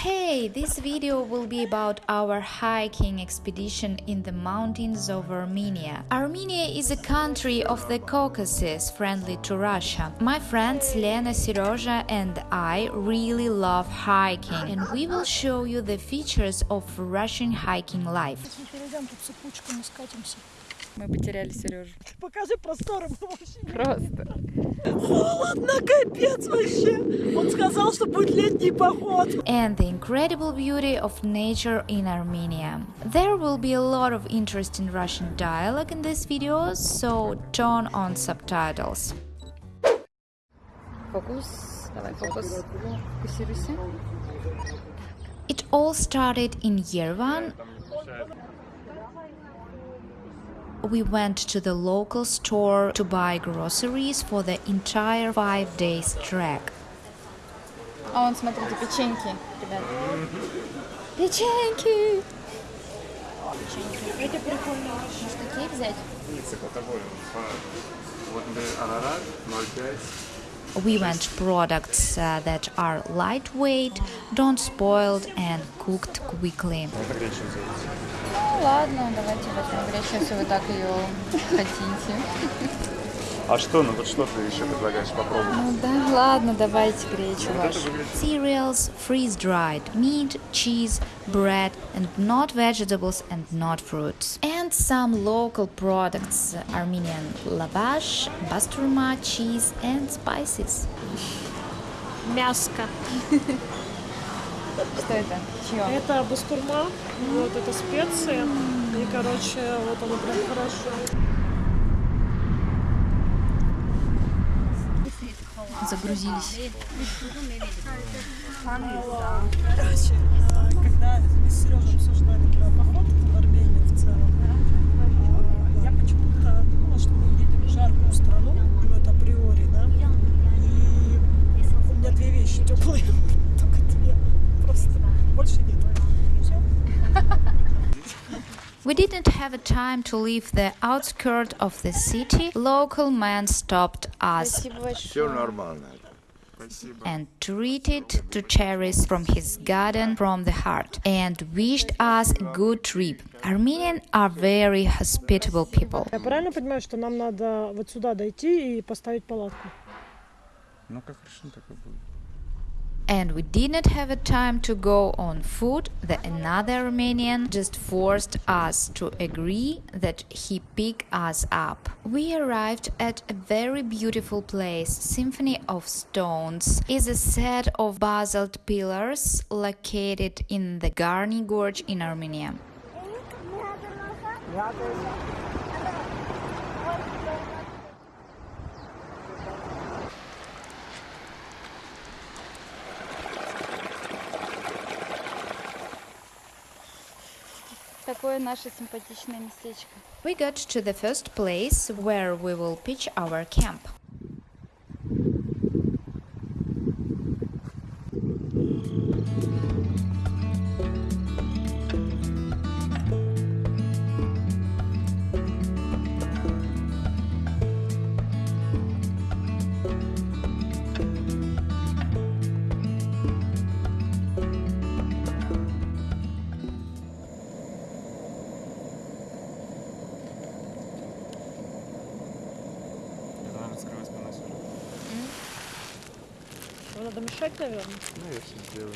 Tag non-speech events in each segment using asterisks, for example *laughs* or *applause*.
Hey, this video will be about our hiking expedition in the mountains of Armenia. Armenia is a country of the Caucasus friendly to Russia. My friends Lena, Serozha and I really love hiking and we will show you the features of Russian hiking life. Если перейдем тут цепочку, мы скатимся. Мы потеряли Сережу. Покажи просторы, мы вообще не- Просто. Холодно, капец вообще. Он сказал, что будет летний поход. and the incredible beauty of nature in Armenia. There will be a lot of interesting Russian dialogue in this video, so turn on subtitles. Фокус. Давай, фокус. Фокусируйся. It all started in Yerevan. We went to the local store to buy groceries for the entire five days trek. А вон, смотрите, печеньки, ребят. Печеньки! Это прикольно. Может, такие взять? Вот, например, Арарат 0,5. We went products uh, that are lightweight, don't spoiled and cooked quickly. Ну ладно, давайте возьмем гречу, если вы так ее хотите. А что, ну вот что ты еще предлагаешь попробовать? Ну да, ладно, давайте гречу это вашу. Cereals, freeze-dried meat, cheese, bread, and not vegetables and not fruits. And some local products, Armenian lavash, basturma, cheese, and spices. Мяско. *laughs* Что это? Чье? Это бастурма, вот это специи. И, короче, вот оно прям хорошо. Загрузились. Короче, а, когда мы с Сережей обсуждали про поход didn't have a time to leave the outskirts of the city. Local man stopped us Спасибо большое. Все нормально. Спасибо. and treated to cherries from his garden from the heart and wished us a good trip. Armenians are very hospitable people. Я правильно понимаю, что нам надо вот сюда дойти и поставить палатку? Ну как решим, так и будет. And we didn't have a time to go on foot. The another Armenian just forced us to agree that he pick us up. We arrived at a very beautiful place. Symphony of Stones is a set of basalt pillars located in the Garni Gorge in Armenia. We got to the first place where we will pitch our camp. Наверное? Ну, я все сделаю.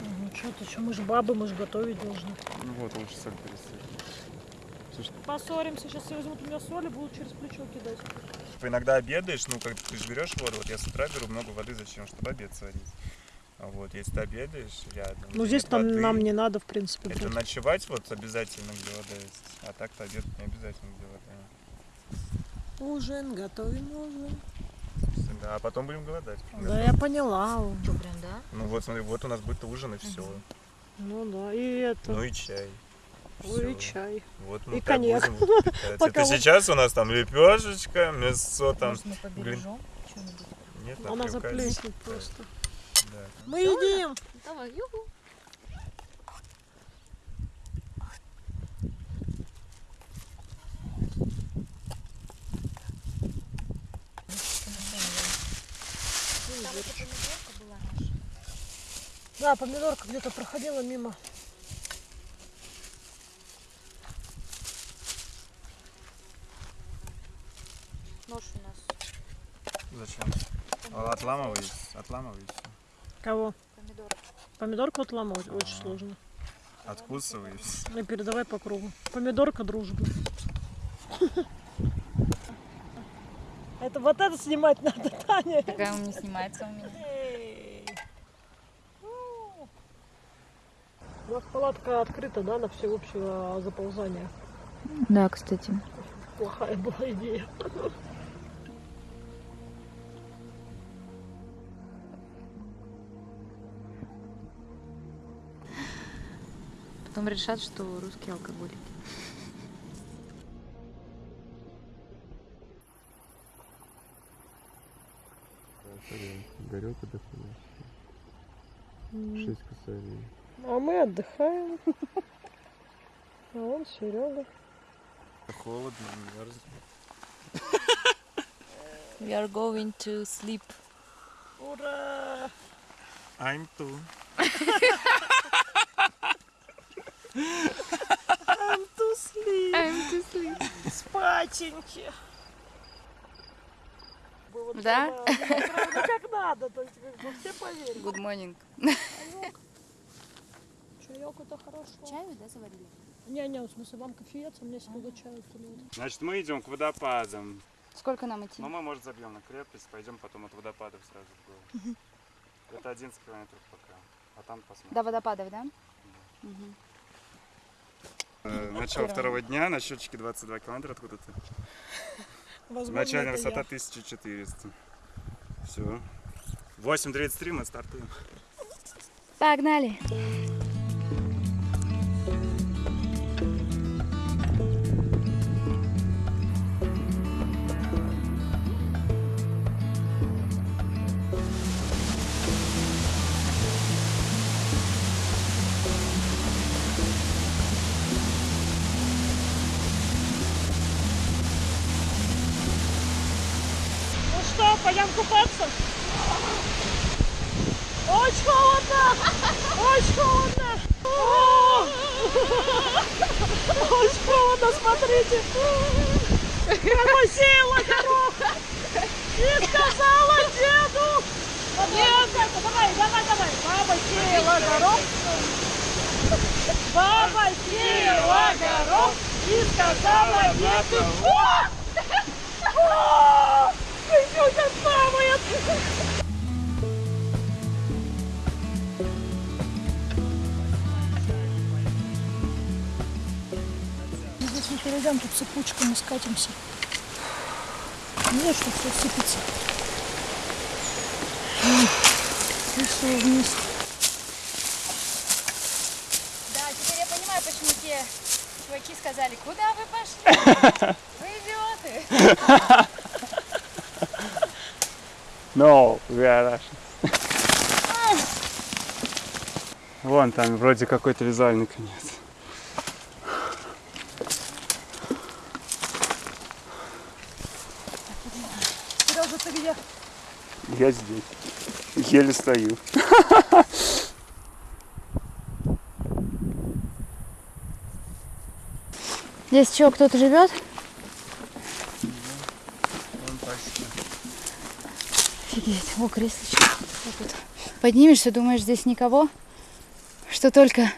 Ну что ты, что мы же бабы, мы же готовить должны. Ну вот, лучше соль пересыпать. Поссоримся, сейчас все возьмут у меня соль и будут через плечо кидать. типа, иногда обедаешь, ну как ты же берешь воду, вот я с утра беру много воды, зачем? Чтобы обед сварить. А вот, если ты обедаешь рядом. Ну здесь нет там воды, нам не надо, в принципе. Это брать. ночевать вот обязательно, где вода есть. А так-то обед не обязательно, где вода. Ужин, готовим ужин. Да, а потом будем голодать. Да, я поняла. Ну вот, смотри, вот у нас будет ужин и все. Ну да, и это, Ну и чай. ой, и Всё. чай. Вот И мы так коньяк. *laughs* Это сейчас у нас там лепешечка, мясо там. Может, мы побережем Нет, Она заплеснет просто. Да. Мы едим! Давай. Да, помидорка где-то проходила мимо. Нож у нас. Зачем? Отламывай, отламывай. Кого? Помидор. Помидорку отламывать очень сложно. Откусывай и. И передавай по кругу. Помидорка дружба. *laughs* Это вот это снимать надо, Таня. Какая он не снимается у меня. Эй. У. У нас палатка открыта, да, на всеобщее заползание. Да, кстати. Плохая была идея. Потом решат, что русские алкоголики. Горелка доходит. Шесть косарей. А мы отдыхаем. А он Серега. Холодно, мерзнет. We are going to sleep. Ура! I'm too. I'm to sleep. I'm to sleep. Спатеньки. Было Да? правда как надо, то есть все поверили. Good morning. Чаек это хорошо. Чаю, да, заварили? Не-не, в смысле, вам кофеец, а мне сюда чаю кто-нибудь. Значит, мы идем к водопадам. Сколько нам идти? Но мы, может, забьем на крепость, пойдем потом от водопадов сразу в гору. Это 11 километров пока. А там посмотрим. До водопадов, да? Э, Начало второго дня, на счетчике 22 километра откуда-то. Возможно, Начальная высота я. 1400. Все. 8.33 мы стартуем. Погнали. Смотрите! Промусила горох! И сказала деду! Нет, давай, давай, давай! Баба сеяла горох! Баба сеяла горох! И сказала деду! О! О! Идёте самое! Перейдем, тут цепочкой мы скатимся. Нет, что все сыпется. И все вниз. Да, теперь я понимаю, почему те чуваки сказали, куда вы пошли? Вы идиоты. *laughs* No, we are Russian. Вон там вроде какой-то визуальный конец. Сережа, ты где? Я здесь. Еле стою. Здесь что, кто-то живет? Офигеть. О, тут. Поднимешься, думаешь, здесь никого? Что только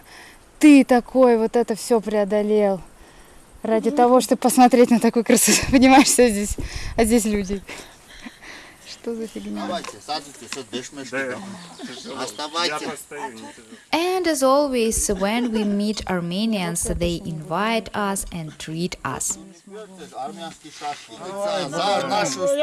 ты такой вот это все преодолел. Ради того, чтобы посмотреть на такую красоту. *laughs* Понимаешь, что здесь, а здесь люди. Что за фигня? Давайте, садитесь, вот дышмешки. Да, там. Я Оставайте. постою, не тяжело. And as always, when we meet Armenians, they invite us and treat us. Я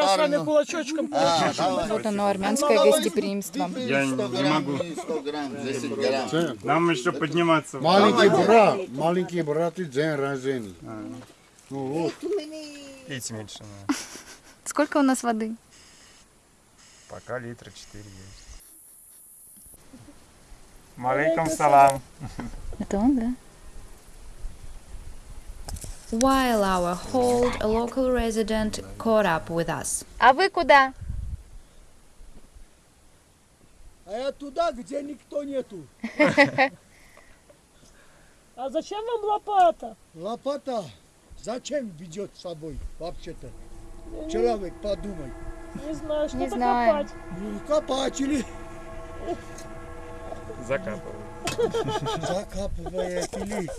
с вами кулачочком. А. Вот оно, армянское гостеприимство. Я не 100 грамм, могу. 100 грамм, 10 грамм. Нам еще подниматься. Маленький брат, маленький брат и день рождения. Ну вот, Пить меньше. Сколько у нас воды? Пока литра 4 есть. *laughs* Малейкум салам. Это он, да? While our hold, a local resident caught up with us. А вы куда? А я туда, где никто нету. *laughs* А зачем вам лопата? Лопата зачем ведет с собой вообще-то? Человек, подумай. Не знаю, что-то копать. Ну, копать или Закапываю. закапывает или...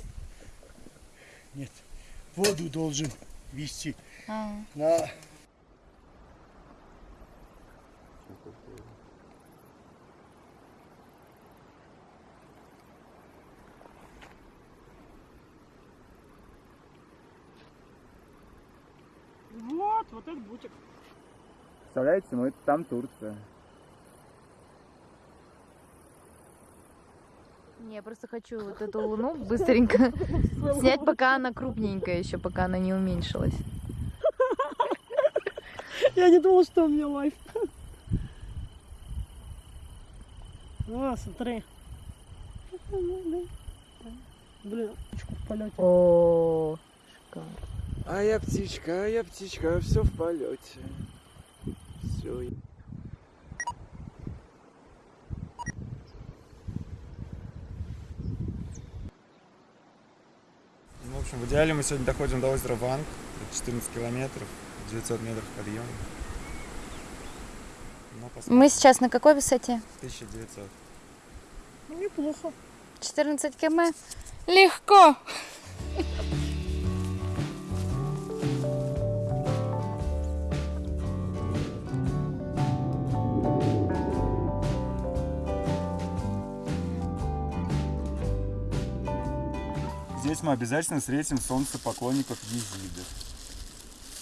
Нет, воду должен вести. А, На... Вот, вот этот бутик. Представляете, ну это там Турция. Не, я просто хочу вот эту луну быстренько *laughs* снять, пока она крупненькая еще, пока она не уменьшилась. Я не думала, что у меня лайф. А, смотри. Блин, птичку в полете. О, шикарно. А я птичка, а я птичка, все в полете. Все. Ну, в общем, в идеале мы сегодня доходим до озера Ванг. Это 14 километров, 900 метров подъема. Мы сейчас на какой высоте? 1900. Ну, неплохо. 14 км. Легко. Здесь мы обязательно встретим солнцепоклонников езидов.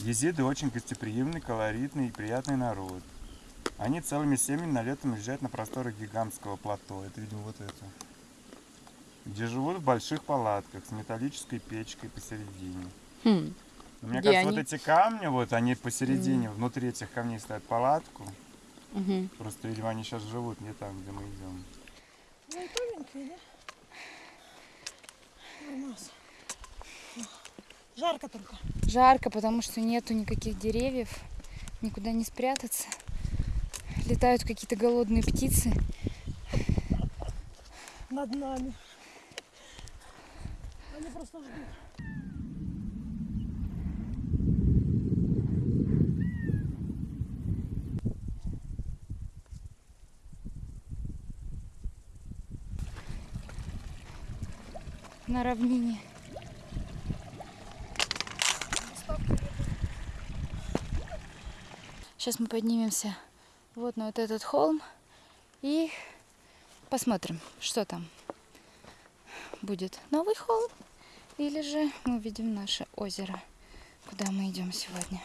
Езиды очень гостеприимный, колоритный и приятный народ. Они целыми семьями на летом уезжают на просторы гигантского плато. Это, видимо, вот это. Где живут в больших палатках с металлической печкой посередине. Хм. Но Мне Где кажется, они? вот эти камни, вот они посередине, внутри этих камней ставят палатку. Мгм. Просто, видимо, они сейчас живут не там, где мы идем. Ну, тоненькие, да? Жарко только. Жарко, потому что нету никаких деревьев, никуда не спрятаться. Летают какие-то голодные птицы. Над нами. Они просто ждут. На равнине. Сейчас мы поднимемся вот на вот этот холм и посмотрим, что там будет. Новый холм или же мы увидим наше озеро, куда мы идем сегодня.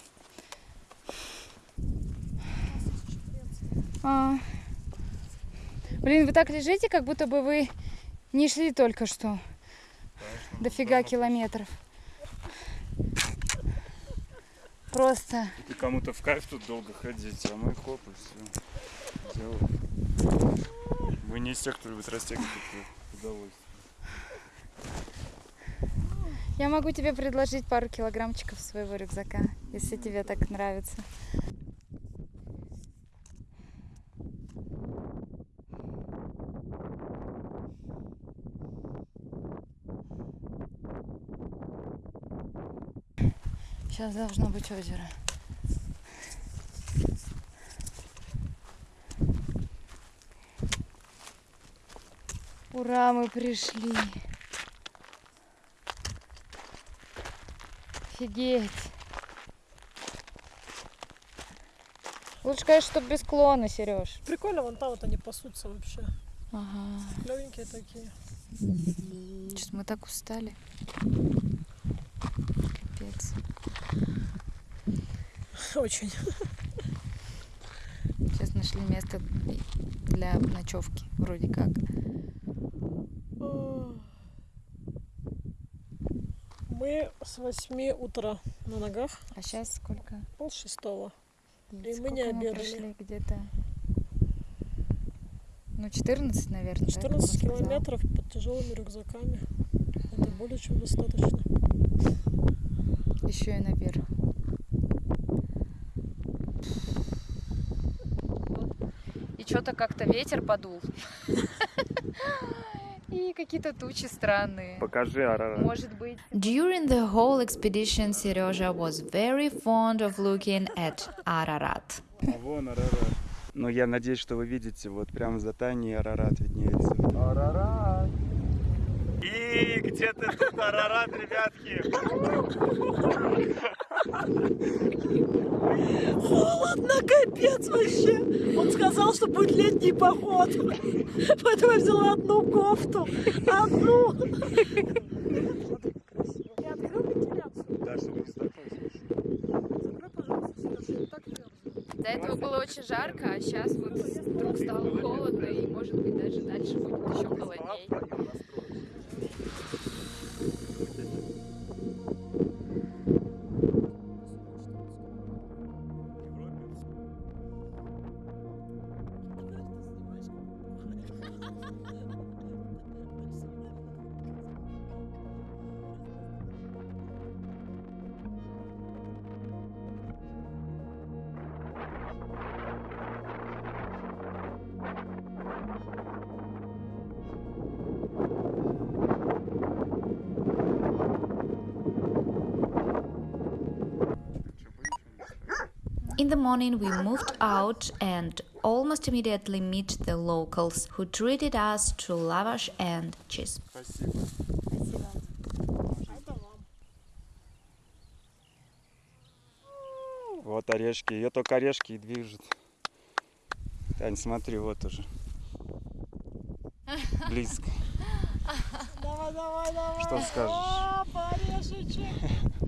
А. Блин, вы так лежите, как будто бы вы не шли только что. Дофига километров. Просто И кому-то в кайф тут долго ходить, а мы хоп, и все. Делаем. Мы не из тех, кто любит растягивать удовольствие. я могу тебе предложить пару килограммчиков своего рюкзака, если тебе так нравится. Сейчас должно быть озеро. Ура, мы пришли. Офигеть. Лучше, конечно, чтобы без клона, Сереж. Прикольно, вон там вот они пасутся вообще. Ага. Клевенькие такие. Сейчас мы так устали. Капец. *laughs* Очень. Сейчас нашли место для ночевки, вроде как. Мы с 8 утра на ногах, А сейчас сколько? пол шестого. И мы сколько не мы обедали. Где-то... Ну, 14, наверное. да, как он 14 сказал. километров под тяжелыми рюкзаками. Это более чем достаточно. Еще и наверх. И что-то как-то ветер подул. *laughs* И какие-то тучи странные. Покажи Арарат. Может быть, During the whole expedition, Serежа was very fond of looking at Ararat. А вон Арарат. Ну, я надеюсь, что вы видите, вот прямо за Таней Арарат виднеется. Арарат! И где ты тут, Арарат, ребятки? *laughs* Холодно, капец вообще. Он сказал, что будет летний поход. Поэтому я взяла одну кофту. Одну. Не открыл вентиляцию? Да, чтобы не столкнулся. Закрой, пожалуйста, Сережа, я так мерзну. до этого было очень жарко, а сейчас вот вдруг стало холодно, и может быть даже дальше будет еще холоднее. In the morning, we moved out and almost immediately meet the locals who treated us to lavash and cheese. Спасибо. Вот орешки. Ее только орешки и движут. Тань, смотри, вот уже. Близко. Давай, давай, давай. Что скажешь? Опа, орешечек.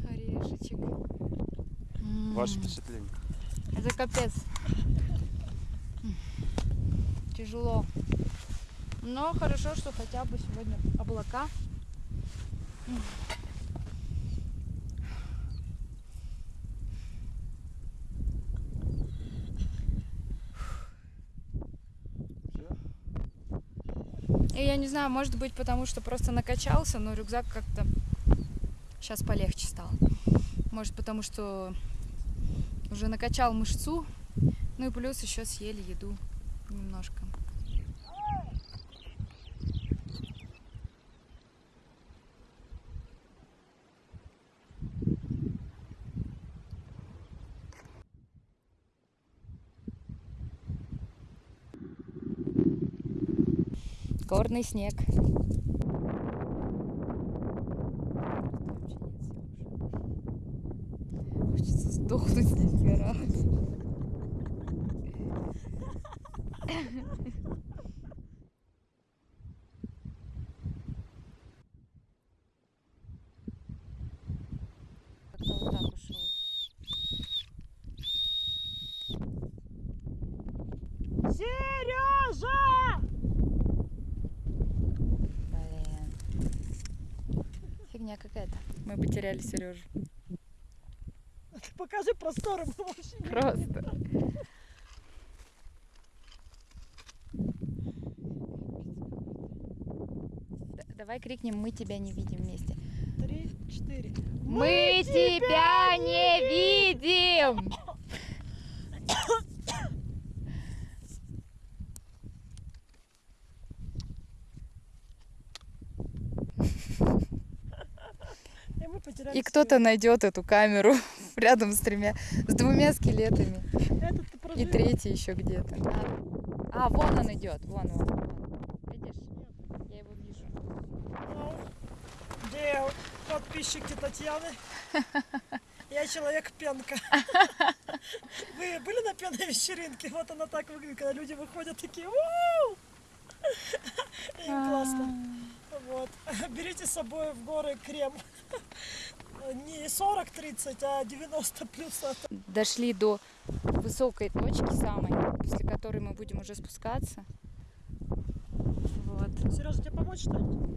Орешечек. Ваше впечатление? Это капец. Тяжело. Но хорошо, что хотя бы сегодня облака. И я не знаю, может быть, потому что просто накачался, но рюкзак как-то сейчас полегче стал. Может, потому что уже накачал мышцу, ну и плюс еще съели еду немножко. Горный снег. Сдохнуть здесь горах. Как-то вот так ушел. Сережа! Блин. Фигня какая-то. Мы потеряли Сережу. Покажи просторы, мы вообще не Просто. Давай крикнем, мы тебя не видим вместе. Три, четыре. Мы тебя не видим! Мы И кто-то найдет эту камеру рядом с тремя, с двумя скелетами. И третий еще где-то. А, а, вон он идет, вон, вон. Видишь? Я его вижу. Где подписчики Татьяны? *laughs* Я человек пенка. *laughs* Вы были на пенной вечеринке? Вот она так выглядит, когда люди выходят такие «Уу!» *laughs* Им классно. Вот. Берите с собой в горы крем. Не 40-30, а 90 плюс. Дошли до высокой точки самой, после которой мы будем уже спускаться. Вот. Сережа, тебе помочь что-нибудь?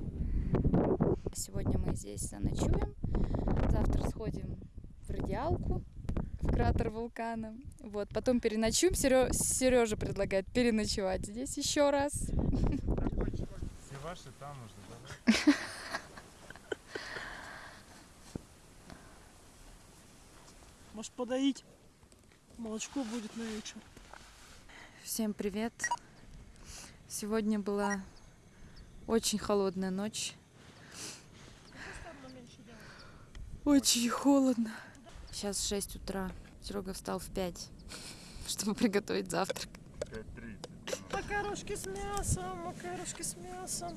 Сегодня мы здесь заночуем. Завтра сходим в радиалку, в кратер вулкана. Вот, потом переночуем. Сережа предлагает переночевать здесь еще раз. Все ваши там уже, да? *laughs* Может подоить? Молочко будет на вечер. Всем привет! Сегодня была очень холодная ночь. Очень холодно. Сейчас 6 утра. Серега встал в 5, *laughs* чтобы приготовить завтрак. Макарошки с мясом, макарошки с мясом.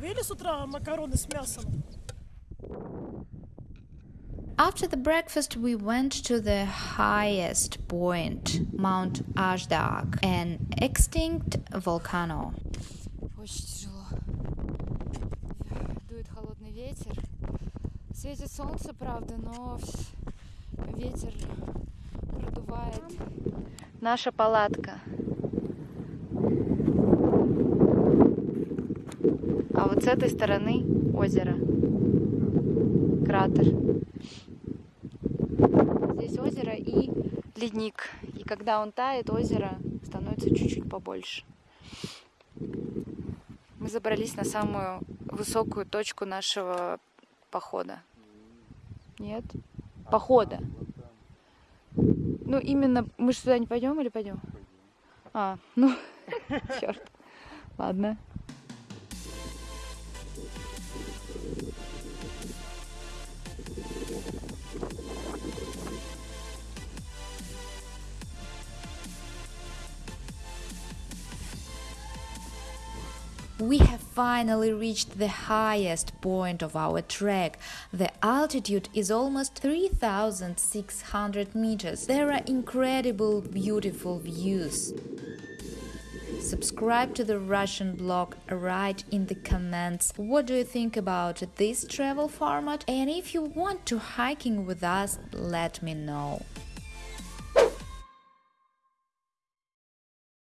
Вы ели с утра макароны с мясом? After the breakfast, we went to the highest point, Mount Ashdag, an extinct volcano. Очень тяжело. Дует холодный ветер. Светит солнце, правда, но вс- ветер продувает. Наша палатка. А вот с этой стороны озеро. Кратер. Здесь озеро и ледник. И когда он тает, озеро становится чуть-чуть побольше. Мы забрались на самую высокую точку нашего похода. Нет? Похода. Ну, именно мы же туда не пойдем или пойдем? А, ну, *laughs* черт. Ладно. We have finally reached the highest point of our trek. The altitude is almost 3600 meters. There are incredible, beautiful views. Subscribe to the Russian blog, write in the comments what do you think about this travel format and if you want to hiking with us, let me know.